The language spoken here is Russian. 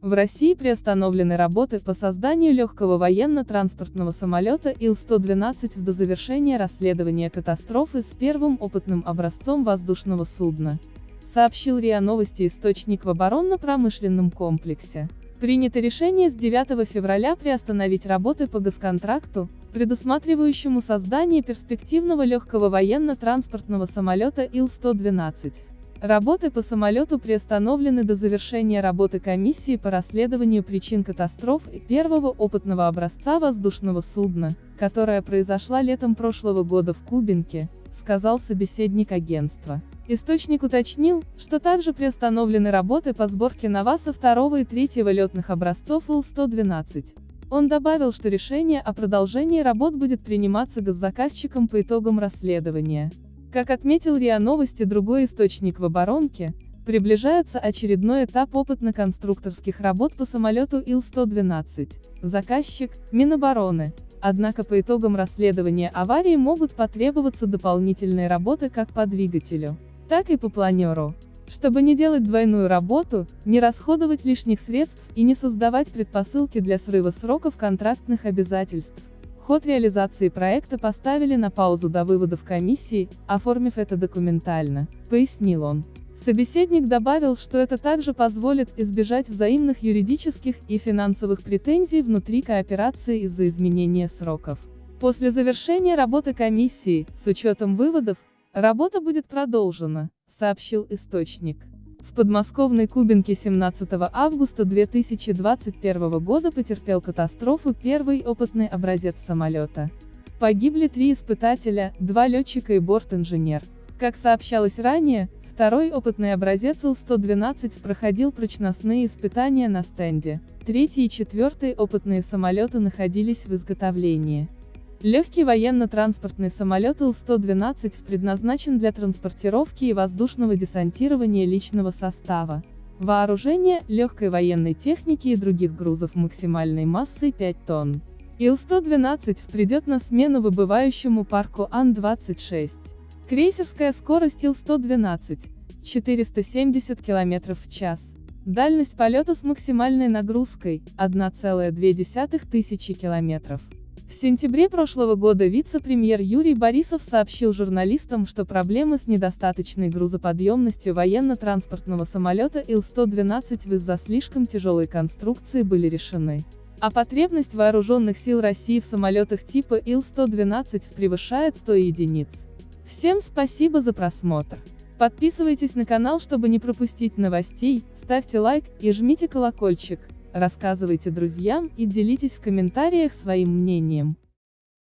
В России приостановлены работы по созданию легкого военно-транспортного самолета Ил-112 до завершения расследования катастрофы с первым опытным образцом воздушного судна, сообщил РИА Новости источник в оборонно-промышленном комплексе. Принято решение с 9 февраля приостановить работы по госконтракту, предусматривающему создание перспективного легкого военно-транспортного самолета Ил-112. Работы по самолету приостановлены до завершения работы комиссии по расследованию причин катастроф и первого опытного образца воздушного судна, которая произошла летом прошлого года в Кубинке, сказал собеседник агентства. Источник уточнил, что также приостановлены работы по сборке Наваса второго и третьего летных образцов Ил-112. Он добавил, что решение о продолжении работ будет приниматься госзаказчиком по итогам расследования. Как отметил РИА Новости другой источник в оборонке, приближается очередной этап опытно-конструкторских работ по самолету Ил-112. Заказчик – Минобороны. Однако по итогам расследования аварии могут потребоваться дополнительные работы как по двигателю, так и по планеру. Чтобы не делать двойную работу, не расходовать лишних средств и не создавать предпосылки для срыва сроков контрактных обязательств. Ход реализации проекта поставили на паузу до выводов комиссии, оформив это документально, пояснил он. Собеседник добавил, что это также позволит избежать взаимных юридических и финансовых претензий внутри кооперации из-за изменения сроков. После завершения работы комиссии, с учетом выводов, работа будет продолжена, сообщил источник. В подмосковной Кубинке 17 августа 2021 года потерпел катастрофу первый опытный образец самолета. Погибли три испытателя, два летчика и борт-инженер. Как сообщалось ранее, второй опытный образец Ил-112 проходил прочностные испытания на стенде. Третий и четвертый опытные самолеты находились в изготовлении. Легкий военно-транспортный самолет Ил-112 предназначен для транспортировки и воздушного десантирования личного состава, вооружения, легкой военной техники и других грузов максимальной массой 5 тонн. Ил-112 придет на смену выбывающему парку Ан-26. Крейсерская скорость Ил-112 – 470 км в час. Дальность полета с максимальной нагрузкой – 1,2 тысячи километров. В сентябре прошлого года вице-премьер Юрий Борисов сообщил журналистам, что проблемы с недостаточной грузоподъемностью военно-транспортного самолета Ил-112 из-за слишком тяжелой конструкции были решены. А потребность вооруженных сил России в самолетах типа Ил-112 превышает 100 единиц. Всем спасибо за просмотр. Подписывайтесь на канал, чтобы не пропустить новостей, ставьте лайк и жмите колокольчик рассказывайте друзьям и делитесь в комментариях своим мнением.